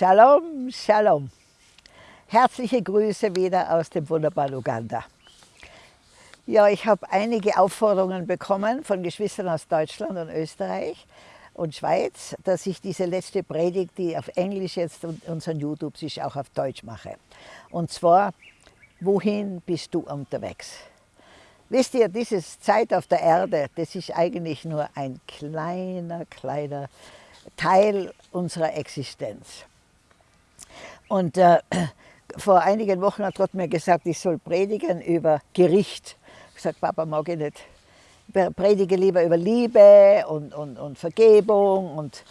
Shalom, Shalom. Herzliche Grüße wieder aus dem wunderbaren Uganda. Ja, ich habe einige Aufforderungen bekommen von Geschwistern aus Deutschland und Österreich und Schweiz, dass ich diese letzte Predigt, die auf Englisch jetzt und unseren YouTube ist, auch auf Deutsch mache. Und zwar, wohin bist du unterwegs? Wisst ihr, diese Zeit auf der Erde, das ist eigentlich nur ein kleiner, kleiner Teil unserer Existenz. Und äh, vor einigen Wochen hat Gott mir gesagt, ich soll predigen über Gericht. Ich gesagt, Papa, mag ich nicht. Ich predige lieber über Liebe und, und, und Vergebung und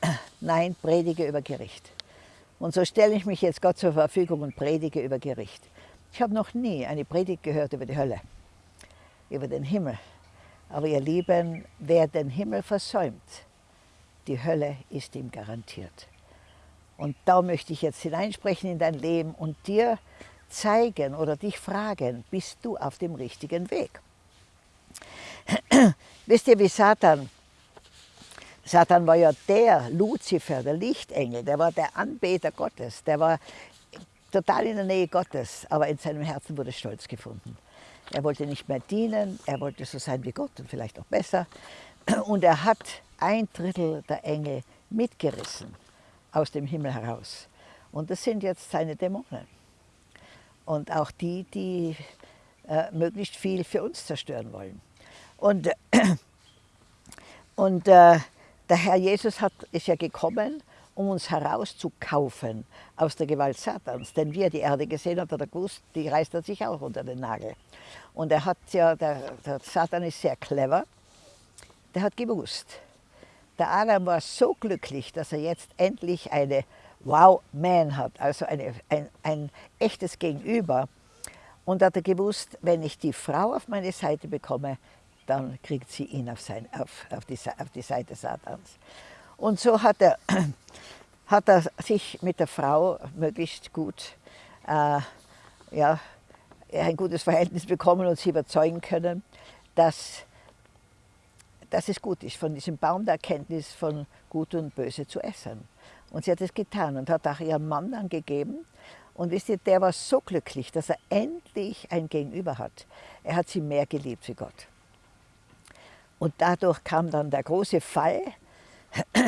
nein, predige über Gericht. Und so stelle ich mich jetzt Gott zur Verfügung und predige über Gericht. Ich habe noch nie eine Predigt gehört über die Hölle, über den Himmel. Aber ihr Lieben, wer den Himmel versäumt, die Hölle ist ihm garantiert. Und da möchte ich jetzt hineinsprechen in dein Leben und dir zeigen oder dich fragen, bist du auf dem richtigen Weg? Wisst ihr, wie Satan, Satan war ja der Luzifer, der Lichtengel, der war der Anbeter Gottes, der war total in der Nähe Gottes, aber in seinem Herzen wurde Stolz gefunden. Er wollte nicht mehr dienen, er wollte so sein wie Gott und vielleicht auch besser. Und er hat ein Drittel der Engel mitgerissen aus dem Himmel heraus. Und das sind jetzt seine Dämonen. Und auch die, die äh, möglichst viel für uns zerstören wollen. Und, äh, und äh, der Herr Jesus hat, ist ja gekommen, um uns herauszukaufen aus der Gewalt Satans. Denn wie er die Erde gesehen hat, hat er gewusst, die reißt er sich auch unter den Nagel. Und er hat ja, der, der Satan ist sehr clever, der hat gewusst, der Adam war so glücklich, dass er jetzt endlich eine Wow-Man hat, also eine, ein, ein echtes Gegenüber. Und hat er gewusst, wenn ich die Frau auf meine Seite bekomme, dann kriegt sie ihn auf, sein, auf, auf, die, auf die Seite Satans. Und so hat er, hat er sich mit der Frau möglichst gut, äh, ja, ein gutes Verhältnis bekommen und sie überzeugen können, dass dass es gut ist, von diesem Baum der Erkenntnis von Gut und Böse zu essen. Und sie hat es getan und hat auch ihrem Mann dann gegeben. Und wisst ihr, der war so glücklich, dass er endlich ein Gegenüber hat. Er hat sie mehr geliebt wie Gott. Und dadurch kam dann der große Fall.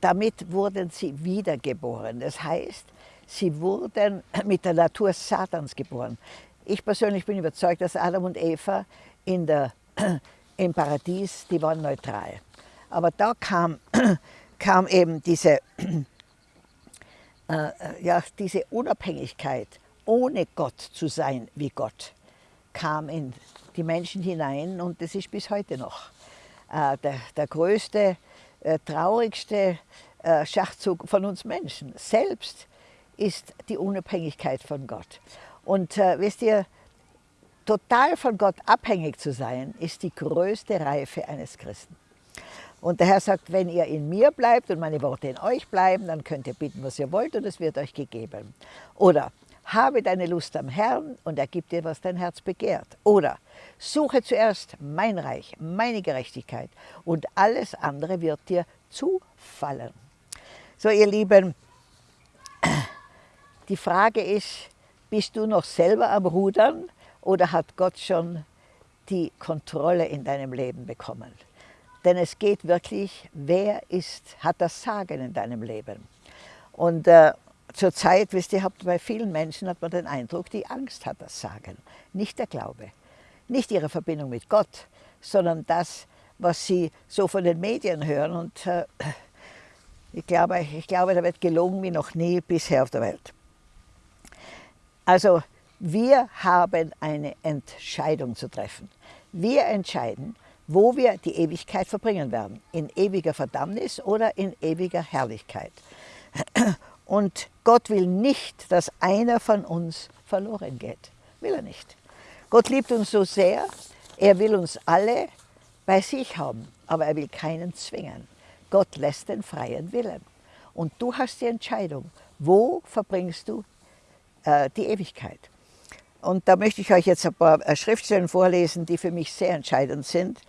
Damit wurden sie wiedergeboren. Das heißt, sie wurden mit der Natur Satans geboren. Ich persönlich bin überzeugt, dass Adam und Eva in der im Paradies, die waren neutral. Aber da kam, kam eben diese, äh, ja, diese Unabhängigkeit, ohne Gott zu sein wie Gott, kam in die Menschen hinein und das ist bis heute noch äh, der, der größte, äh, traurigste äh, Schachzug von uns Menschen. Selbst ist die Unabhängigkeit von Gott. Und äh, wisst ihr, total von Gott abhängig zu sein, ist die größte Reife eines Christen. Und der Herr sagt, wenn ihr in mir bleibt und meine Worte in euch bleiben, dann könnt ihr bitten, was ihr wollt und es wird euch gegeben. Oder habe deine Lust am Herrn und er gibt dir, was dein Herz begehrt. Oder suche zuerst mein Reich, meine Gerechtigkeit und alles andere wird dir zufallen. So ihr Lieben, die Frage ist, bist du noch selber am Rudern oder hat Gott schon die Kontrolle in deinem Leben bekommen? Denn es geht wirklich, wer ist, hat das Sagen in deinem Leben? Und äh, zurzeit, wisst ihr, bei vielen Menschen hat man den Eindruck, die Angst hat das Sagen, nicht der Glaube, nicht ihre Verbindung mit Gott, sondern das, was sie so von den Medien hören. Und äh, ich, glaube, ich glaube, da wird gelogen wie noch nie bisher auf der Welt. Also wir haben eine Entscheidung zu treffen. Wir entscheiden, wo wir die Ewigkeit verbringen werden. In ewiger Verdammnis oder in ewiger Herrlichkeit. Und Gott will nicht, dass einer von uns verloren geht. Will er nicht. Gott liebt uns so sehr, er will uns alle bei sich haben, aber er will keinen zwingen. Gott lässt den freien Willen. Und du hast die Entscheidung, wo verbringst du äh, die Ewigkeit. Und da möchte ich euch jetzt ein paar äh, Schriftstellen vorlesen, die für mich sehr entscheidend sind.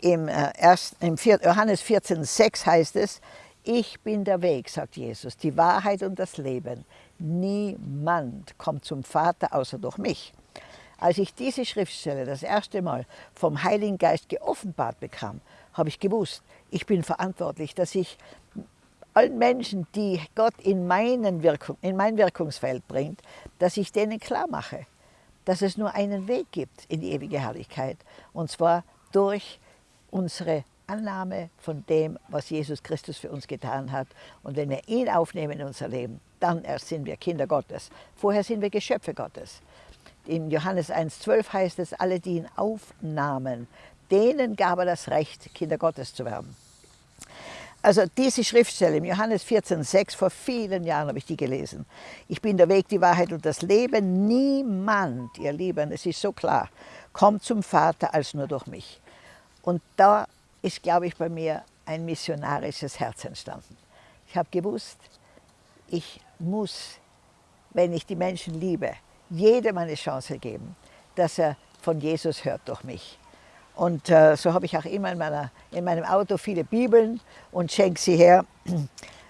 Im, äh, erst, im Johannes 14,6 heißt es, Ich bin der Weg, sagt Jesus, die Wahrheit und das Leben. Niemand kommt zum Vater außer durch mich. Als ich diese Schriftstelle das erste Mal vom Heiligen Geist geoffenbart bekam, habe ich gewusst, ich bin verantwortlich, dass ich allen Menschen, die Gott in, meinen Wirkung, in mein Wirkungsfeld bringt, dass ich denen klar mache, dass es nur einen Weg gibt in die ewige Herrlichkeit. Und zwar durch unsere Annahme von dem, was Jesus Christus für uns getan hat. Und wenn wir ihn aufnehmen in unser Leben, dann erst sind wir Kinder Gottes. Vorher sind wir Geschöpfe Gottes. In Johannes 1,12 heißt es, alle, die ihn aufnahmen, denen gab er das Recht, Kinder Gottes zu werden. Also diese Schriftstelle im Johannes 14,6, vor vielen Jahren habe ich die gelesen. Ich bin der Weg, die Wahrheit und das Leben. Niemand, ihr Lieben, es ist so klar, kommt zum Vater als nur durch mich. Und da ist, glaube ich, bei mir ein missionarisches Herz entstanden. Ich habe gewusst, ich muss, wenn ich die Menschen liebe, jedem eine Chance geben, dass er von Jesus hört durch mich. Und äh, so habe ich auch immer in, meiner, in, meinem Auto viele Bibeln und schenke sie her.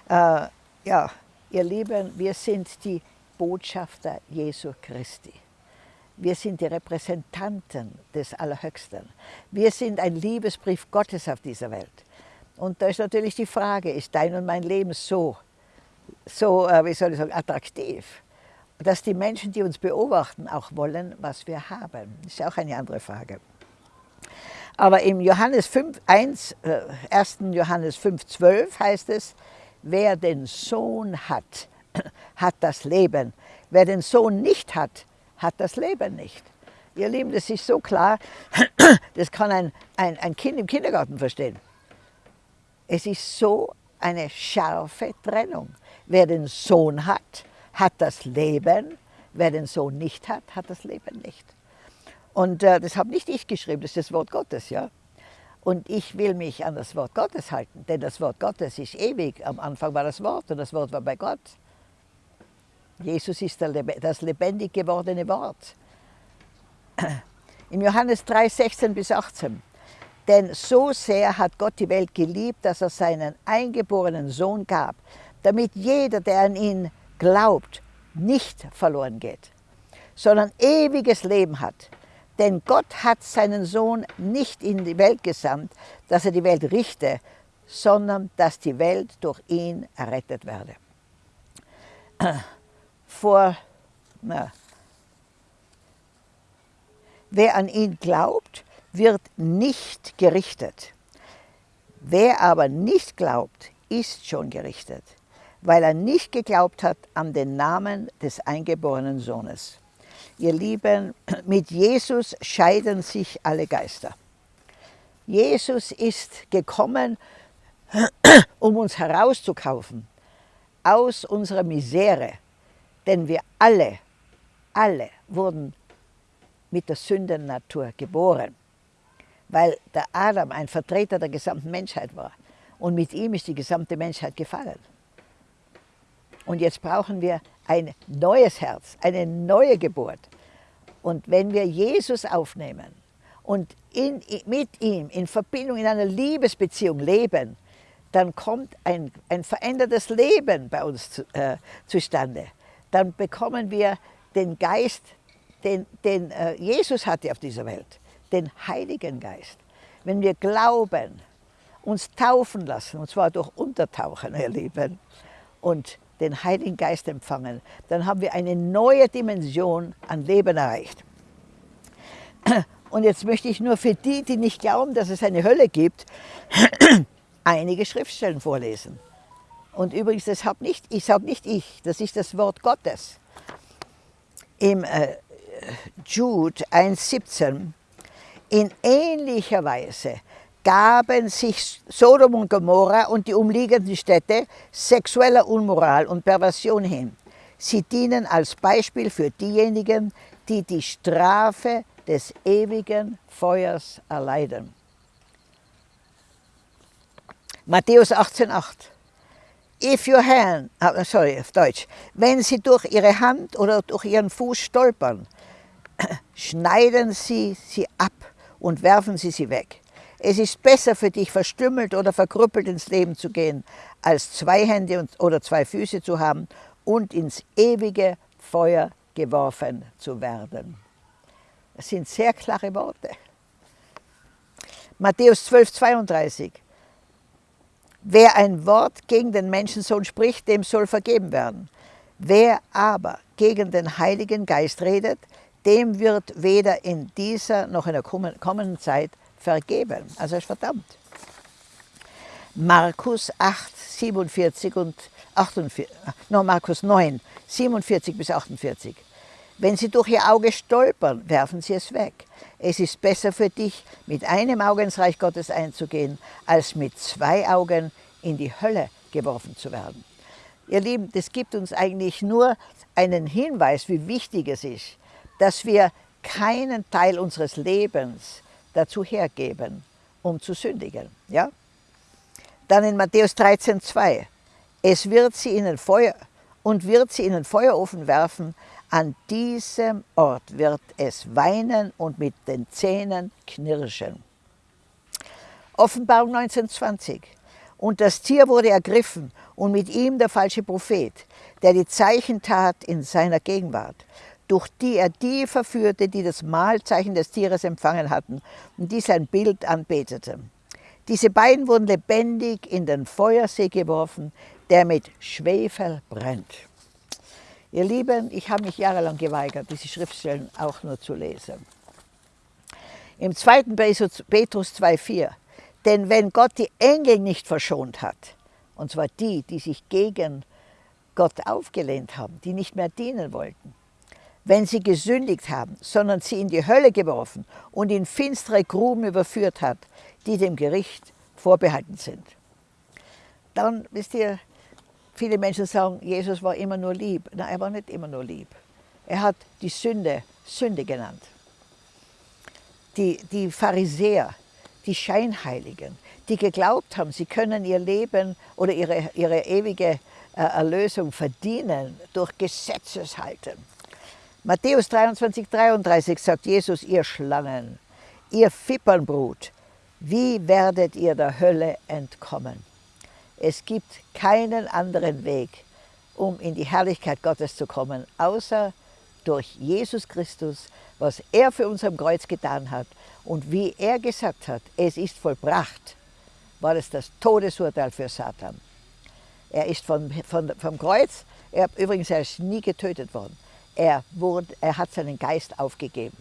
Äh, ja, ihr Lieben, wir sind die Botschafter Jesu Christi. Wir sind die Repräsentanten des Allerhöchsten. Wir sind ein Liebesbrief Gottes auf dieser Welt. Und da ist natürlich die Frage, ist dein und mein Leben so, so äh, wie soll ich sagen, attraktiv, dass die Menschen, die uns beobachten, auch wollen, was wir haben? Das ist auch eine andere Frage. Aber im Johannes 5, 1, äh, 1. Johannes 5, 12 heißt es, wer den Sohn hat, hat das Leben. Wer den Sohn nicht hat, hat das Leben nicht. Ihr Lieben, das ist so klar, das kann ein, ein, ein Kind im Kindergarten verstehen. Es ist so eine scharfe Trennung. Wer den Sohn hat, hat das Leben. Wer den Sohn nicht hat, hat das Leben nicht. Und äh, das habe nicht ich geschrieben, das ist das Wort Gottes, ja. Und ich will mich an das Wort Gottes halten, denn das Wort Gottes ist ewig. Am Anfang war das Wort und das Wort war bei Gott. Jesus ist das lebendig gewordene Wort. Im Johannes 3, 16 bis 18. Denn so sehr hat Gott die Welt geliebt, dass er seinen eingeborenen Sohn gab, damit jeder, der an ihn glaubt, nicht verloren geht, sondern ewiges Leben hat. Denn Gott hat seinen Sohn nicht in die Welt gesandt, dass er die Welt richte, sondern dass die Welt durch ihn errettet werde. Vor, na, wer an ihn glaubt, wird nicht gerichtet. Wer aber nicht glaubt, ist schon gerichtet, weil er nicht geglaubt hat an den Namen des eingeborenen Sohnes. Ihr Lieben, mit Jesus scheiden sich alle Geister. Jesus ist gekommen, um uns herauszukaufen aus unserer Misere. Denn wir alle, alle wurden mit der Sündennatur geboren, weil der Adam ein Vertreter der gesamten Menschheit war. Und mit ihm ist die gesamte Menschheit gefallen. Und jetzt brauchen wir ein neues Herz, eine neue Geburt. Und wenn wir Jesus aufnehmen und in, mit ihm in Verbindung, in einer Liebesbeziehung leben, dann kommt ein, ein verändertes Leben bei uns zu, äh, zustande. Dann bekommen wir den Geist, den, den äh, Jesus hatte auf dieser Welt, den Heiligen Geist. Wenn wir glauben, uns taufen lassen, und zwar durch Untertauchen, ihr Lieben, und den Heiligen Geist empfangen, dann haben wir eine neue Dimension an Leben erreicht. Und jetzt möchte ich nur für die, die nicht glauben, dass es eine Hölle gibt, einige Schriftstellen vorlesen. Und übrigens, das habe nicht, ich sage nicht ich, das ist das Wort Gottes. Im äh, Jude 1,17 in ähnlicher Weise gaben sich Sodom und Gomorra und die umliegenden Städte sexueller Unmoral und Perversion hin. Sie dienen als Beispiel für diejenigen, die die Strafe des ewigen Feuers erleiden. Matthäus 18,8 If your hand, ah, sorry, auf Deutsch, wenn sie durch ihre Hand oder durch ihren Fuß stolpern, schneiden sie sie ab und werfen sie sie weg. Es ist besser für dich, verstümmelt oder verkrüppelt ins Leben zu gehen, als zwei Hände oder zwei Füße zu haben und ins ewige Feuer geworfen zu werden. Das sind sehr klare Worte. Matthäus 12, 32. Wer ein Wort gegen den Menschensohn spricht, dem soll vergeben werden. Wer aber gegen den Heiligen Geist redet, dem wird weder in dieser noch in der kommenden Zeit vergeben. Also ist verdammt. Markus 8, 47 und 48, no, Markus 9, 47 bis 48. Wenn sie durch ihr Auge stolpern, werfen sie es weg. Es ist besser für dich, mit einem Auge ins Reich Gottes einzugehen, als mit zwei Augen in die Hölle geworfen zu werden. Ihr Lieben, das gibt uns eigentlich nur einen Hinweis, wie wichtig es ist, dass wir keinen Teil unseres Lebens dazu hergeben, um zu sündigen. Ja? Dann in Matthäus 13, 2. Es wird sie in den Feuer und wird sie in den Feuerofen werfen. An diesem Ort wird es weinen und mit den Zähnen knirschen. Offenbarung 1920. Und das Tier wurde ergriffen und mit ihm der falsche Prophet, der die Zeichen tat in seiner Gegenwart durch die er die verführte, die das Mahlzeichen des Tieres empfangen hatten und die sein Bild anbeteten. Diese beiden wurden lebendig in den Feuersee geworfen, der mit Schwefel brennt. Ihr Lieben, ich habe mich jahrelang geweigert, diese Schriftstellen auch nur zu lesen. Im 2. Petrus 2,4 Denn wenn Gott die Engel nicht verschont hat, und zwar die, die sich gegen Gott aufgelehnt haben, die nicht mehr dienen wollten, wenn sie gesündigt haben, sondern sie in die Hölle geworfen und in finstere Gruben überführt hat, die dem Gericht vorbehalten sind. Dann, wisst ihr, viele Menschen sagen, Jesus war immer nur lieb. Nein, er war nicht immer nur lieb. Er hat die Sünde Sünde genannt. Die, die Pharisäer, die Scheinheiligen, die geglaubt haben, sie können ihr Leben oder ihre, ihre ewige äh, Erlösung verdienen durch Gesetzeshalten Matthäus 23, 33 sagt Jesus, ihr Schlangen, ihr Fippernbrut, wie werdet ihr der Hölle entkommen? Es gibt keinen anderen Weg, um in die Herrlichkeit Gottes zu kommen, außer durch Jesus Christus, was er für uns am Kreuz getan hat und wie er gesagt hat, es ist vollbracht, war es das Todesurteil für Satan. Er ist von, von, vom Kreuz, er übrigens er ist nie getötet worden, er, wurde, er hat seinen Geist aufgegeben.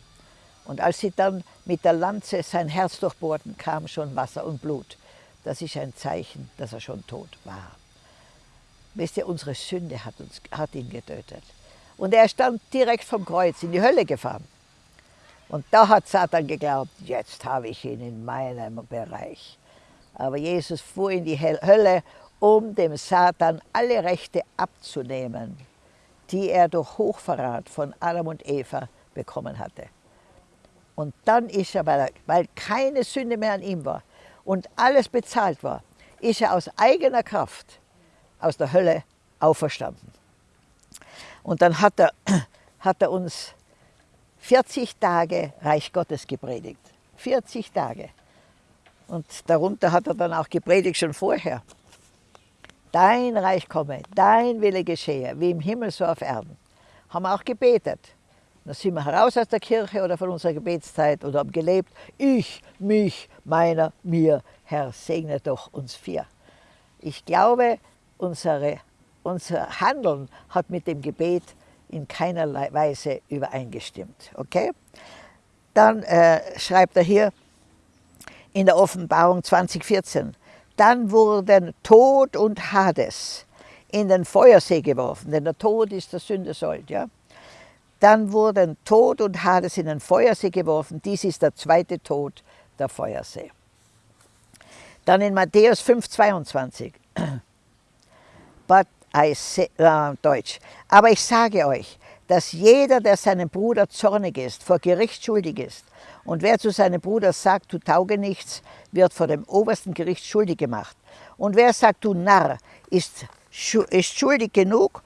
Und als sie dann mit der Lanze sein Herz durchbohrten, kam schon Wasser und Blut. Das ist ein Zeichen, dass er schon tot war. Wisst ihr, unsere Sünde hat, uns, hat ihn getötet. Und er ist dann direkt vom Kreuz in die Hölle gefahren. Und da hat Satan geglaubt, jetzt habe ich ihn in meinem Bereich. Aber Jesus fuhr in die Hölle, um dem Satan alle Rechte abzunehmen die er durch Hochverrat von Adam und Eva bekommen hatte. Und dann ist er, weil, er, weil keine Sünde mehr an ihm war und alles bezahlt war, ist er aus eigener Kraft aus der Hölle auferstanden. Und dann hat er, hat er uns 40 Tage Reich Gottes gepredigt. 40 Tage. Und darunter hat er dann auch gepredigt schon vorher. Dein Reich komme, dein Wille geschehe, wie im Himmel so auf Erden. Haben wir auch gebetet. Dann sind wir heraus aus der Kirche oder von unserer Gebetszeit oder haben gelebt. Ich, mich, meiner, mir, Herr, segne doch uns vier. Ich glaube, unsere, unser Handeln hat mit dem Gebet in keiner Weise übereingestimmt. Okay? Dann äh, schreibt er hier in der Offenbarung 2014, dann wurden Tod und Hades in den Feuersee geworfen, denn der Tod ist der Sündesold. Ja? Dann wurden Tod und Hades in den Feuersee geworfen. Dies ist der zweite Tod, der Feuersee. Dann in Matthäus 5, 22. But I say, äh, Deutsch. Aber ich sage euch, dass jeder, der seinem Bruder zornig ist, vor Gericht schuldig ist. Und wer zu seinem Bruder sagt, du tauge nichts, wird vor dem obersten Gericht schuldig gemacht. Und wer sagt, du Narr, ist, ist schuldig genug,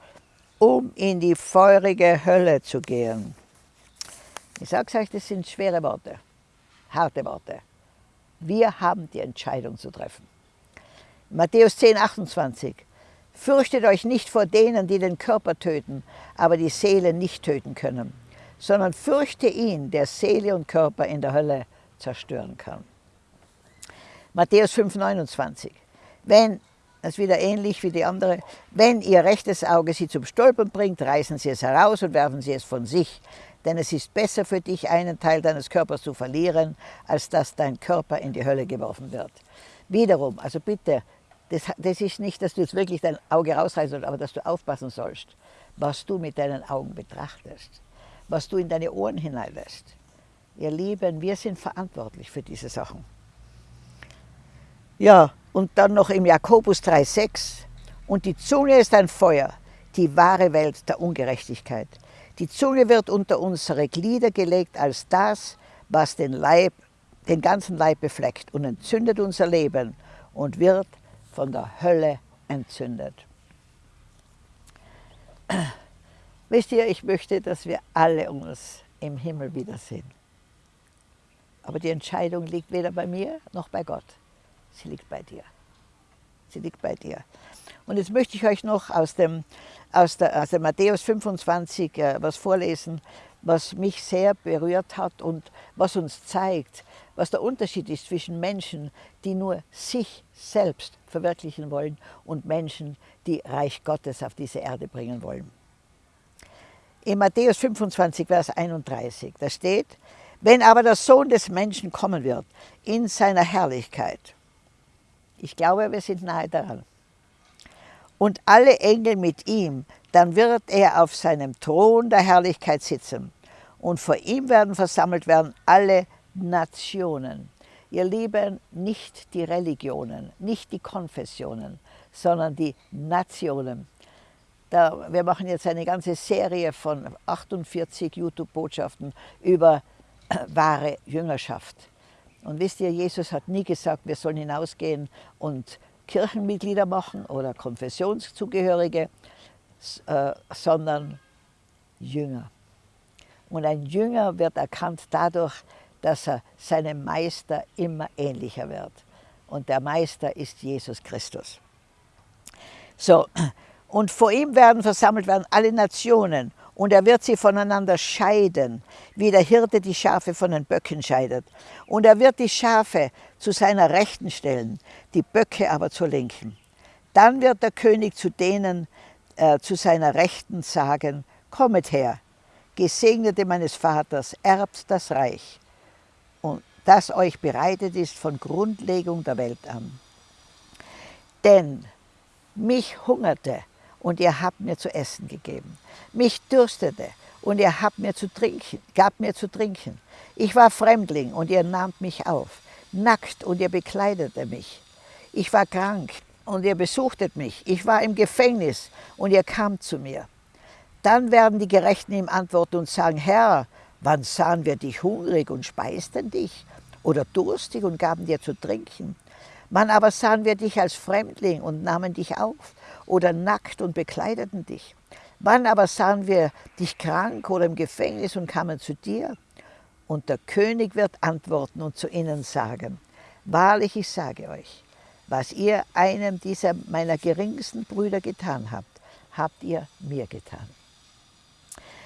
um in die feurige Hölle zu gehen. Ich sage euch, das sind schwere Worte, harte Worte. Wir haben die Entscheidung zu treffen. Matthäus 10, 28. Fürchtet euch nicht vor denen, die den Körper töten, aber die Seele nicht töten können, sondern fürchte ihn, der Seele und Körper in der Hölle zerstören kann. Matthäus 5, 29. Wenn, das ist wieder ähnlich wie die andere, wenn ihr rechtes Auge sie zum Stolpern bringt, reißen sie es heraus und werfen sie es von sich. Denn es ist besser für dich, einen Teil deines Körpers zu verlieren, als dass dein Körper in die Hölle geworfen wird. Wiederum, also bitte, das, das ist nicht, dass du jetzt wirklich dein Auge rausreißt, aber dass du aufpassen sollst, was du mit deinen Augen betrachtest, was du in deine Ohren hineinlässt. Ihr Lieben, wir sind verantwortlich für diese Sachen. Ja, und dann noch im Jakobus 3,6. Und die Zunge ist ein Feuer, die wahre Welt der Ungerechtigkeit. Die Zunge wird unter unsere Glieder gelegt als das, was den Leib, den ganzen Leib befleckt und entzündet unser Leben und wird von der Hölle entzündet. Wisst ihr, ich möchte, dass wir alle uns im Himmel wiedersehen. Aber die Entscheidung liegt weder bei mir noch bei Gott. Sie liegt bei dir. Sie liegt bei dir. Und jetzt möchte ich euch noch aus dem, aus der, aus dem Matthäus 25 äh, was vorlesen, was mich sehr berührt hat und was uns zeigt, was der Unterschied ist zwischen Menschen, die nur sich selbst verwirklichen wollen und Menschen, die Reich Gottes auf diese Erde bringen wollen. In Matthäus 25, Vers 31, da steht, wenn aber der Sohn des Menschen kommen wird in seiner Herrlichkeit, ich glaube, wir sind nahe daran, und alle Engel mit ihm, dann wird er auf seinem Thron der Herrlichkeit sitzen und vor ihm werden versammelt werden alle Nationen. Ihr Lieben, nicht die Religionen, nicht die Konfessionen, sondern die Nationen. Da, wir machen jetzt eine ganze Serie von 48 YouTube-Botschaften über äh, wahre Jüngerschaft. Und wisst ihr, Jesus hat nie gesagt, wir sollen hinausgehen und Kirchenmitglieder machen oder Konfessionszugehörige, äh, sondern Jünger. Und ein Jünger wird erkannt dadurch, dass er seinem Meister immer ähnlicher wird. Und der Meister ist Jesus Christus. So, und vor ihm werden versammelt werden alle Nationen und er wird sie voneinander scheiden, wie der Hirte die Schafe von den Böcken scheidet. Und er wird die Schafe zu seiner Rechten stellen, die Böcke aber zur Linken. Dann wird der König zu denen äh, zu seiner Rechten sagen, kommet her, Gesegnete meines Vaters, erbt das Reich, und das euch bereitet ist von Grundlegung der Welt an. Denn mich hungerte und ihr habt mir zu essen gegeben. Mich dürstete und ihr habt mir zu trinken, gab mir zu trinken. Ich war Fremdling und ihr nahmt mich auf, nackt und ihr bekleidete mich. Ich war krank und ihr besuchtet mich. Ich war im Gefängnis und ihr kamt zu mir. Dann werden die Gerechten ihm antworten und sagen, Herr, wann sahen wir dich hungrig und speisten dich oder durstig und gaben dir zu trinken? Wann aber sahen wir dich als Fremdling und nahmen dich auf oder nackt und bekleideten dich? Wann aber sahen wir dich krank oder im Gefängnis und kamen zu dir? Und der König wird antworten und zu ihnen sagen, Wahrlich, ich sage euch, was ihr einem dieser meiner geringsten Brüder getan habt, habt ihr mir getan.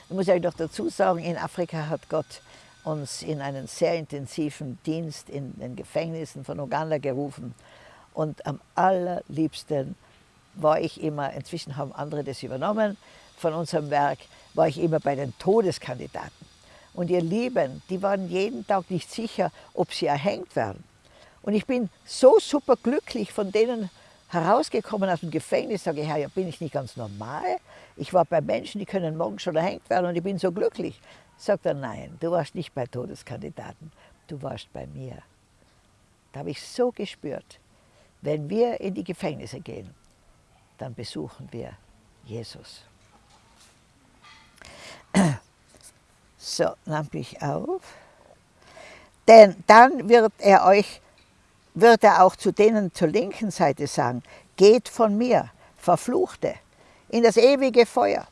Ich muss euch noch dazu sagen, in Afrika hat Gott uns in einen sehr intensiven Dienst in den Gefängnissen von Uganda gerufen. Und am allerliebsten war ich immer, inzwischen haben andere das übernommen von unserem Werk, war ich immer bei den Todeskandidaten. Und ihr Lieben, die waren jeden Tag nicht sicher, ob sie erhängt werden. Und ich bin so super glücklich von denen herausgekommen aus dem Gefängnis, sage ich, Herr, ja, bin ich nicht ganz normal? Ich war bei Menschen, die können morgen schon erhängt werden und ich bin so glücklich. Sagt er, nein, du warst nicht bei Todeskandidaten, du warst bei mir. Da habe ich so gespürt, wenn wir in die Gefängnisse gehen, dann besuchen wir Jesus. So, nahm ich auf. Denn dann wird er euch wird er auch zu denen zur linken Seite sagen, geht von mir, Verfluchte, in das ewige Feuer,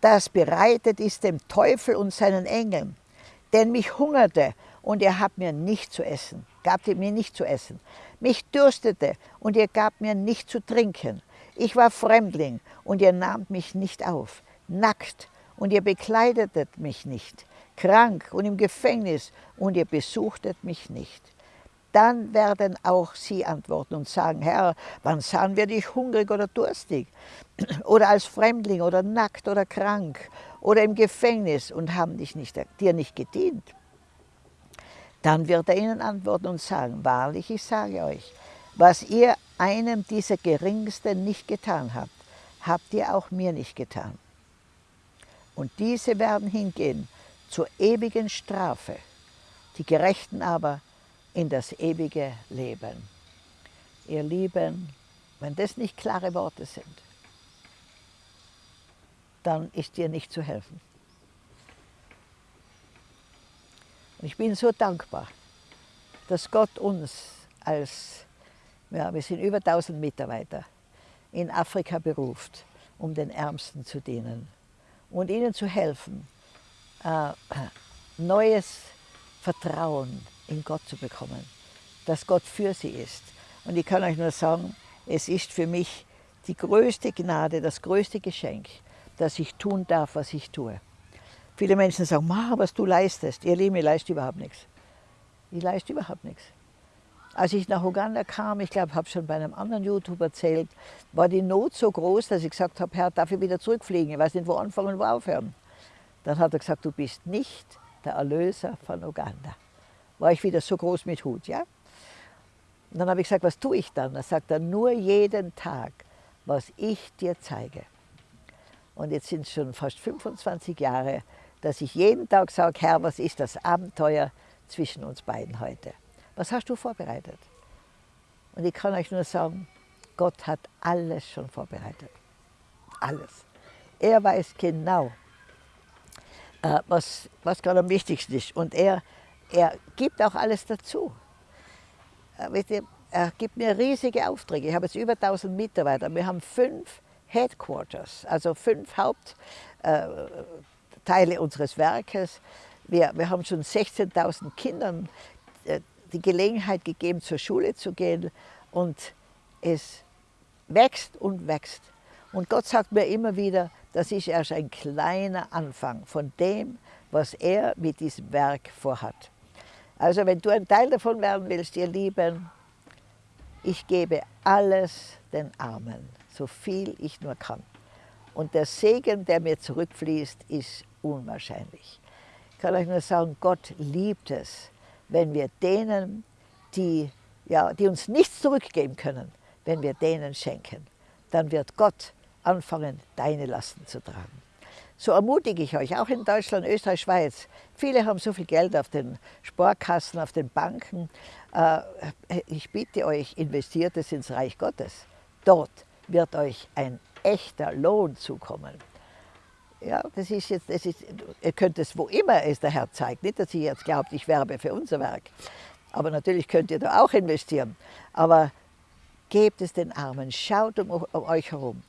das bereitet ist dem Teufel und seinen Engeln. Denn mich hungerte und ihr habt mir nicht zu essen. gabt ihr mir nicht zu essen. Mich dürstete und ihr gabt mir nicht zu trinken. Ich war Fremdling und ihr nahmt mich nicht auf. Nackt und ihr bekleidetet mich nicht. Krank und im Gefängnis und ihr besuchtet mich nicht. Dann werden auch sie antworten und sagen, Herr, wann sahen wir dich hungrig oder durstig? Oder als Fremdling oder nackt oder krank oder im Gefängnis und haben dich nicht, dir nicht gedient? Dann wird er ihnen antworten und sagen, wahrlich, ich sage euch, was ihr einem dieser Geringsten nicht getan habt, habt ihr auch mir nicht getan. Und diese werden hingehen zur ewigen Strafe, die Gerechten aber in das ewige Leben. Ihr Lieben, wenn das nicht klare Worte sind, dann ist dir nicht zu helfen. Und ich bin so dankbar, dass Gott uns als, ja, wir sind über 1000 Mitarbeiter, in Afrika beruft, um den Ärmsten zu dienen und ihnen zu helfen, äh, neues Vertrauen in Gott zu bekommen, dass Gott für sie ist. Und ich kann euch nur sagen, es ist für mich die größte Gnade, das größte Geschenk, dass ich tun darf, was ich tue. Viele Menschen sagen, Ma, was du leistest. Ihr Lieben, ich leiste überhaupt nichts. Ich leiste überhaupt nichts. Als ich nach Uganda kam, ich glaube, habe schon bei einem anderen YouTuber erzählt, war die Not so groß, dass ich gesagt habe, Herr, darf ich wieder zurückfliegen? Ich weiß nicht, wo anfangen und wo aufhören. Dann hat er gesagt, du bist nicht der Erlöser von Uganda war ich wieder so groß mit Hut. Ja? Und dann habe ich gesagt, was tue ich dann? Da sagt er, nur jeden Tag, was ich dir zeige. Und jetzt sind es schon fast 25 Jahre, dass ich jeden Tag sage, Herr, was ist das Abenteuer zwischen uns beiden heute? Was hast du vorbereitet? Und ich kann euch nur sagen, Gott hat alles schon vorbereitet. Alles. Er weiß genau, äh, was, was gerade am wichtigsten ist. Und er er gibt auch alles dazu. Äh, er gibt mir riesige Aufträge. Ich habe jetzt über 1000 Mitarbeiter. Wir haben fünf Headquarters, also fünf Hauptteile äh, unseres Werkes. Wir, wir haben schon 16.000 Kindern die Gelegenheit gegeben, zur Schule zu gehen. Und es wächst und wächst. Und Gott sagt mir immer wieder, das ist erst ein kleiner Anfang von dem, was er mit diesem Werk vorhat. Also wenn du ein Teil davon werden willst, ihr Lieben, ich gebe alles den Armen, so viel ich nur kann. Und der Segen, der mir zurückfließt, ist unwahrscheinlich. Ich kann euch nur sagen, Gott liebt es, wenn wir denen, die, ja, die uns nichts zurückgeben können, wenn wir denen schenken. Dann wird Gott anfangen, deine Lasten zu tragen. So ermutige ich euch, auch in Deutschland, Österreich, Schweiz. Viele haben so viel Geld auf den Sparkassen, auf den Banken. Äh, ich bitte euch, investiert es ins Reich Gottes. Dort wird euch ein echter Lohn zukommen. Ja, das ist jetzt, das ist, ihr könnt es, wo immer es der Herr zeigt. Nicht, dass ihr jetzt glaubt, ich werbe für unser Werk. Aber natürlich könnt ihr da auch investieren. Aber gebt es den Armen, schaut um, um euch herum.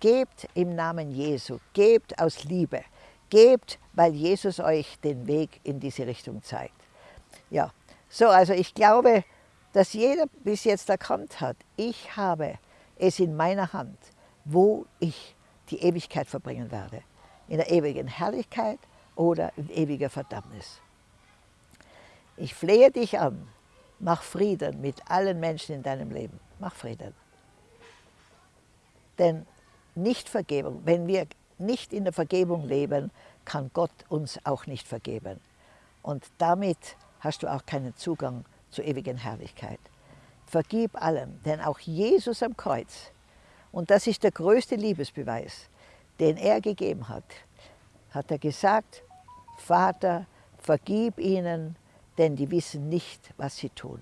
Gebt im Namen Jesu, gebt aus Liebe, gebt, weil Jesus euch den Weg in diese Richtung zeigt. Ja, so, also ich glaube, dass jeder bis jetzt erkannt hat, ich habe es in meiner Hand, wo ich die Ewigkeit verbringen werde. In der ewigen Herrlichkeit oder in ewiger Verdammnis. Ich flehe dich an, mach Frieden mit allen Menschen in deinem Leben. Mach Frieden. Denn Nichtvergebung, wenn wir nicht in der Vergebung leben, kann Gott uns auch nicht vergeben. Und damit hast du auch keinen Zugang zur ewigen Herrlichkeit. Vergib allem, denn auch Jesus am Kreuz, und das ist der größte Liebesbeweis, den er gegeben hat, hat er gesagt, Vater, vergib ihnen, denn die wissen nicht, was sie tun.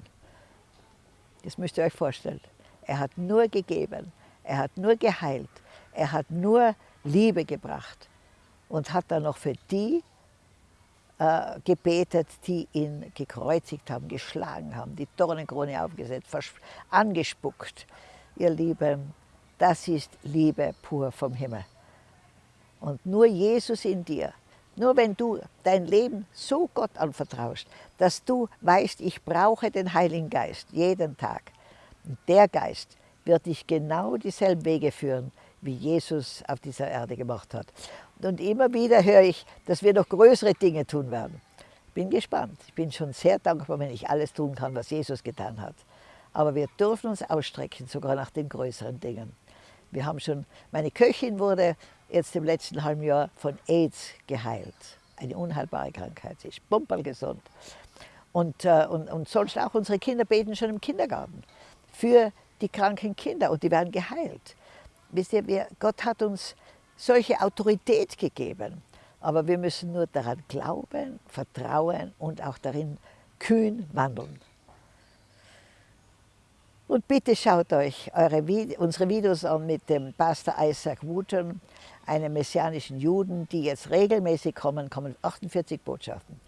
Das müsst ihr euch vorstellen. Er hat nur gegeben, er hat nur geheilt, er hat nur Liebe gebracht und hat dann noch für die äh, gebetet, die ihn gekreuzigt haben, geschlagen haben, die Dornenkrone aufgesetzt, angespuckt. Ihr Lieben, das ist Liebe pur vom Himmel. Und nur Jesus in dir Nur wenn du dein Leben so Gott anvertraust, dass du weißt, ich brauche den Heiligen Geist jeden Tag. Und der Geist wird dich genau dieselben Wege führen, wie Jesus auf dieser Erde gemacht hat. Und immer wieder höre ich, dass wir noch größere Dinge tun werden. Bin gespannt. Ich bin schon sehr dankbar, wenn ich alles tun kann, was Jesus getan hat. Aber wir dürfen uns ausstrecken, sogar nach den größeren Dingen. Wir haben schon, meine Köchin wurde jetzt im letzten halben Jahr von AIDS geheilt. Eine unheilbare Krankheit. Sie ist pumperlgesund. Und, äh, und, und sonst auch unsere Kinder beten schon im Kindergarten für die kranken Kinder und die werden geheilt. Wisst ihr, wir, Gott hat uns solche Autorität gegeben, aber wir müssen nur daran glauben, vertrauen und auch darin kühn wandeln. Und bitte schaut euch eure, unsere Videos an mit dem Pastor Isaac Wooten, einem messianischen Juden, die jetzt regelmäßig kommen, kommen 48 Botschaften.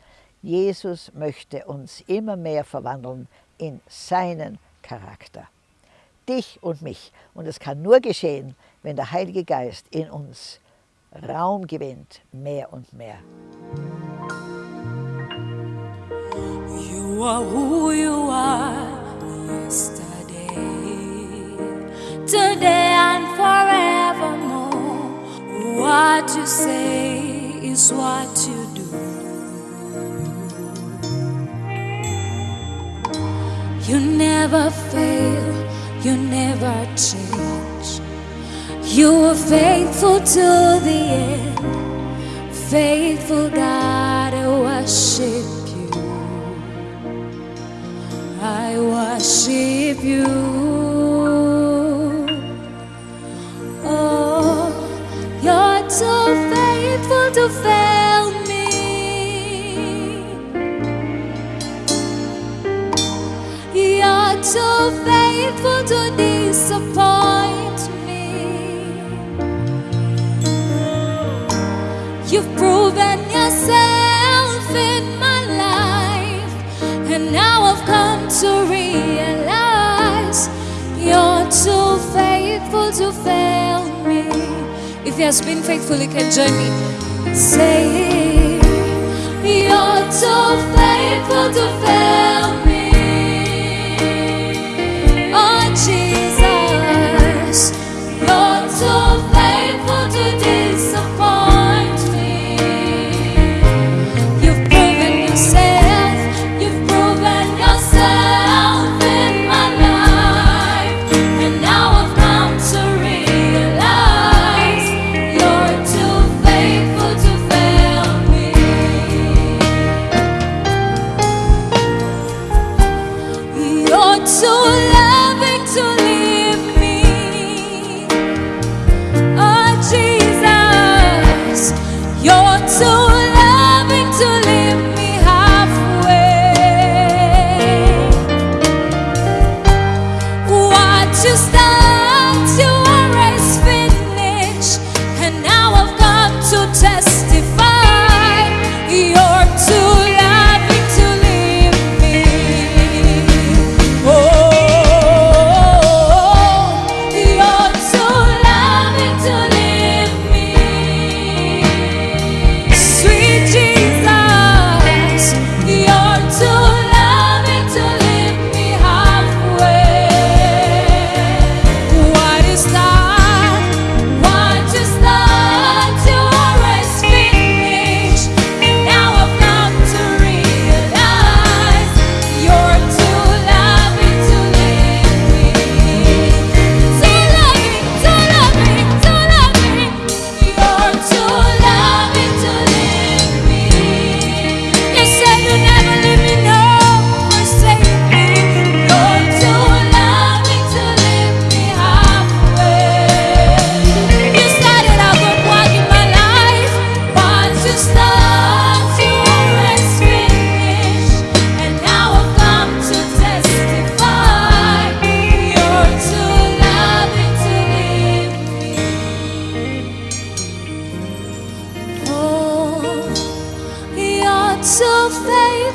Jesus möchte uns immer mehr verwandeln in seinen Charakter. Dich und mich. Und es kann nur geschehen, wenn der Heilige Geist in uns Raum gewinnt, mehr und mehr. You are who you are What you say is what you do. You never fail, you never change. You are faithful to the end. Faithful God, I worship you. I worship you. Fail me. You're too faithful to disappoint me. You've proven yourself in my life, and now I've come to realize you're too faithful to fail me. If he has been faithful, you can join me. Say, You're too faithful to fail me.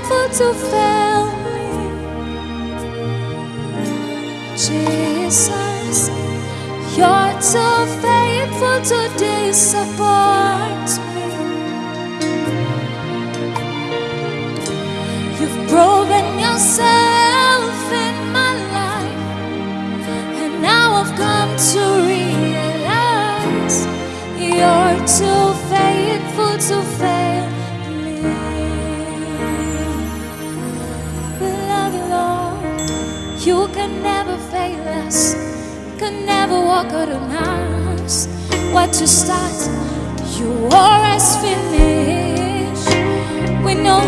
never to fail me Jesus You're too faithful to disappoint me. You've proven yourself in my life And now I've come to realize You're too faithful to fail us. Could never walk out on us. What you start, you always finish. We know